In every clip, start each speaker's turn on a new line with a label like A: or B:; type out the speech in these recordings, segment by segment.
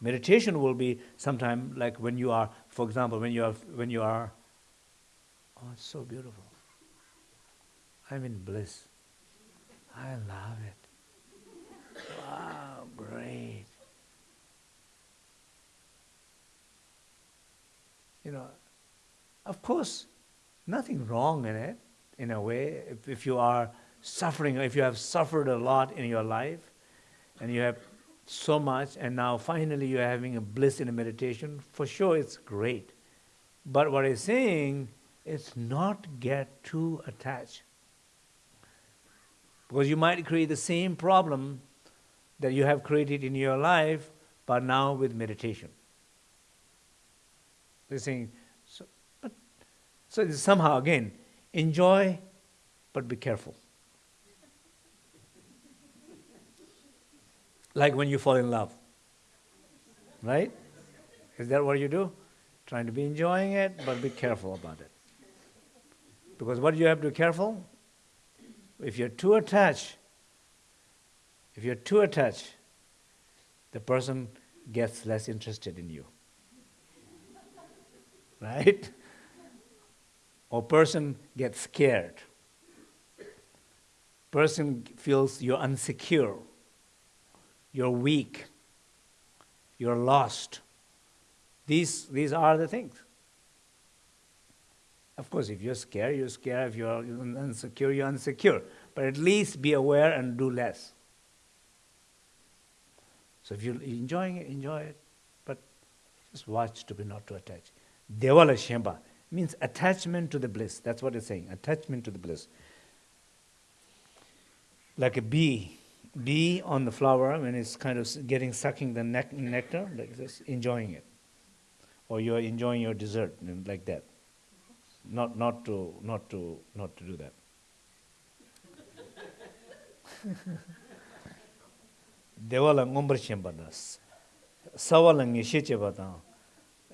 A: Meditation will be sometime like when you are, for example, when you are, when you are, oh, it's so beautiful. I'm in bliss. I love it. Wow, great. You know, of course, nothing wrong in it, in a way. If, if you are suffering, if you have suffered a lot in your life, and you have so much, and now finally you're having a bliss in a meditation, for sure it's great. But what I'm saying is not get too attached. Because you might create the same problem that you have created in your life, but now with meditation. They're saying, so, but, so somehow again, enjoy, but be careful. Like when you fall in love. Right? Is that what you do? Trying to be enjoying it, but be careful about it. Because what do you have to be careful? If you're too attached, if you're too attached, the person gets less interested in you. Right? Or person gets scared. Person feels you're insecure you're weak, you're lost. These, these are the things. Of course, if you're scared, you're scared. If you're insecure, you're insecure. But at least be aware and do less. So if you're enjoying it, enjoy it. But just watch to be not too attached. Devala Shemba means attachment to the bliss. That's what it's saying. Attachment to the bliss. Like a bee bee on the flower when it's kind of getting sucking the nec nectar like this enjoying it. Or you're enjoying your dessert like that. Not not to not to not to do that. Devala ngombar chembadas sawala nge sheche bada.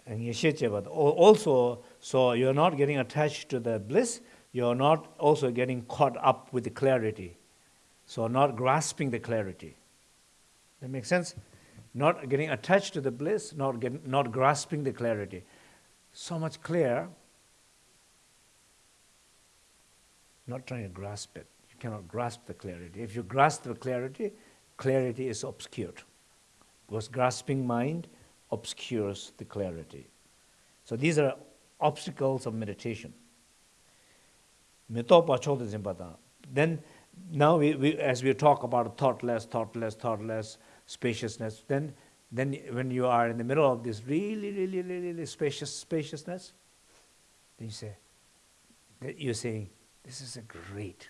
A: Nge also so you're not getting attached to the bliss you're not also getting caught up with the clarity. So not grasping the clarity. That makes sense? Not getting attached to the bliss, not, getting, not grasping the clarity. So much clear, not trying to grasp it. You cannot grasp the clarity. If you grasp the clarity, clarity is obscured. Because grasping mind obscures the clarity. So these are obstacles of meditation. Then now we, we, as we talk about thoughtless, thoughtless, thoughtless, spaciousness, then, then when you are in the middle of this really, really, really, really spacious spaciousness, then you say, you're saying, this is a great.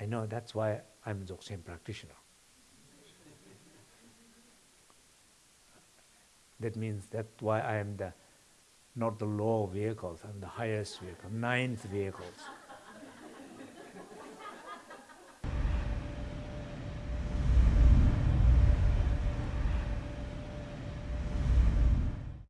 A: I know that's why I'm Dzogchen practitioner. that means that's why I am the not the low vehicles, and the highest vehicle, ninth vehicles.